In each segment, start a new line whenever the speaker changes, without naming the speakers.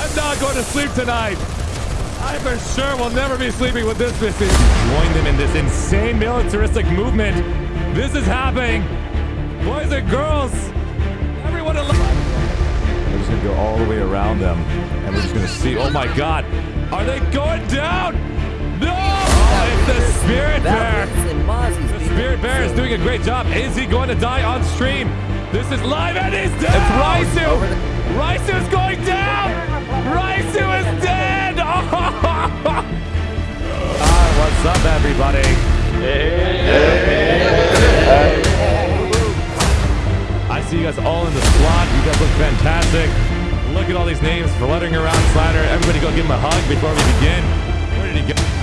I'm not going to sleep tonight. I for sure will never be sleeping with this missing. Join them in this insane militaristic movement. This is happening. Boys and girls, everyone alive. We're just gonna go all the way around them, and we're just gonna see. Oh my God, are they going down? No! Oh, it's the Spirit Bear. The Spirit Bear is doing a great job. Is he going to die on stream? This is live, and he's dead. It's Raisu. Raisu is going down. What's up, everybody? I see you guys all in the squad. You guys look fantastic. Look at all these names fluttering around Slider. Everybody go give him a hug before we begin. Where did he go?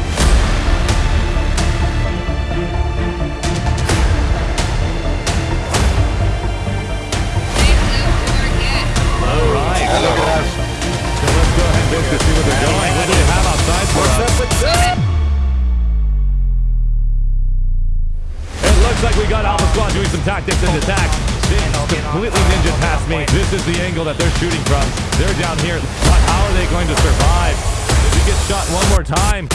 Tactics and attacks. They completely ninja past me. This is the angle that they're shooting from. They're down here. But how are they going to survive? If he gets shot one more time.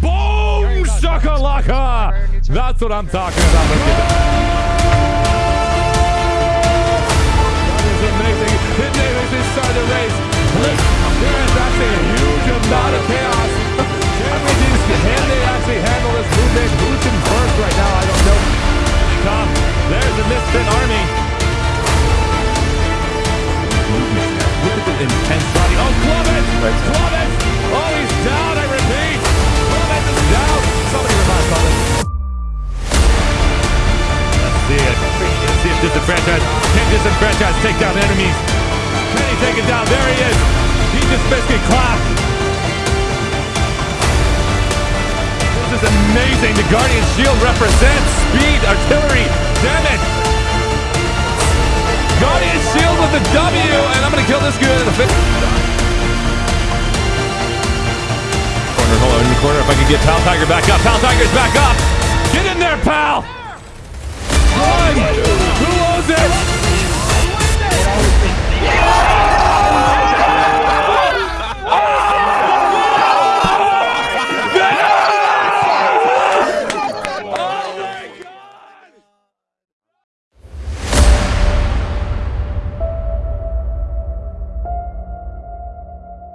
Boom! Shakalaka! That's what I'm talking about. Intense body. Oh, Clovis! Clovis! Oh, he's down, I repeat! Clovis is down! Somebody revive Clovis. Let's see it. Let's see if disenfranchised. Can disenfranchise take down enemies? Can he take it down? There he is! He just basically clapped. This is amazing. The Guardian Shield represents speed, artillery. Damn it! Guardian the W, and I'm gonna kill this guy in the. Corner, in the corner. If I can get Pal Tiger back up. Pal Tiger's back up. Get in there, pal.